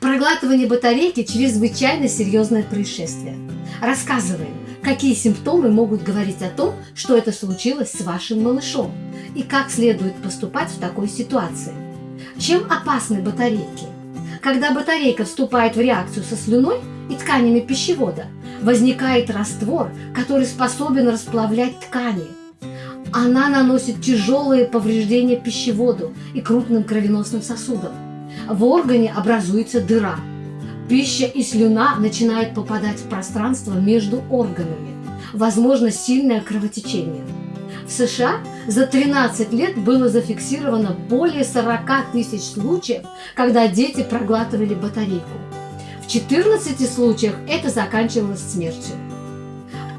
Проглатывание батарейки – чрезвычайно серьезное происшествие. Рассказываем, какие симптомы могут говорить о том, что это случилось с вашим малышом, и как следует поступать в такой ситуации. Чем опасны батарейки? Когда батарейка вступает в реакцию со слюной и тканями пищевода, возникает раствор, который способен расплавлять ткани. Она наносит тяжелые повреждения пищеводу и крупным кровеносным сосудам. В органе образуется дыра. Пища и слюна начинают попадать в пространство между органами. Возможно сильное кровотечение. В США за 13 лет было зафиксировано более 40 тысяч случаев, когда дети проглатывали батарейку. В 14 случаях это заканчивалось смертью.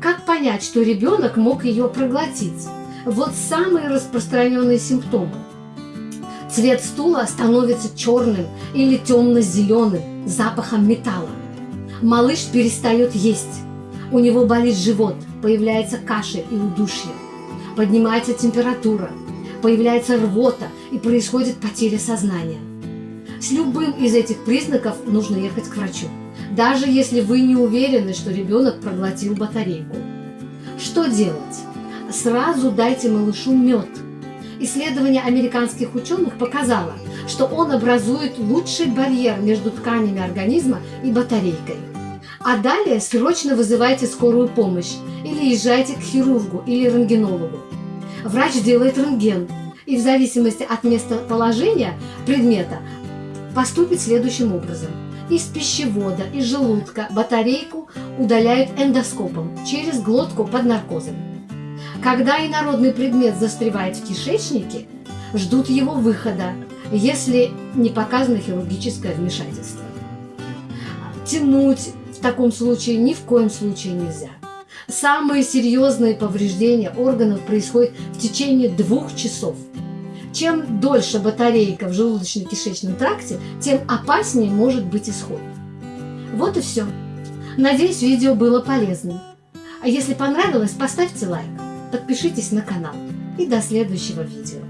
Как понять, что ребенок мог ее проглотить? Вот самые распространенные симптомы. Цвет стула становится черным или темно-зеленым, запахом металла. Малыш перестает есть. У него болит живот, появляется кашель и удушье. Поднимается температура, появляется рвота и происходит потеря сознания. С любым из этих признаков нужно ехать к врачу, даже если вы не уверены, что ребенок проглотил батарейку. Что делать? Сразу дайте малышу мед. Исследование американских ученых показало, что он образует лучший барьер между тканями организма и батарейкой. А далее срочно вызывайте скорую помощь или езжайте к хирургу или рентгенологу. Врач делает рентген, и в зависимости от местоположения предмета поступит следующим образом. Из пищевода, из желудка батарейку удаляют эндоскопом через глотку под наркозом. Когда инородный предмет застревает в кишечнике, ждут его выхода, если не показано хирургическое вмешательство. Тянуть в таком случае ни в коем случае нельзя. Самые серьезные повреждения органов происходят в течение двух часов – чем дольше батарейка в желудочно-кишечном тракте, тем опаснее может быть исход. Вот и все. Надеюсь, видео было полезным. А если понравилось, поставьте лайк, подпишитесь на канал. И до следующего видео.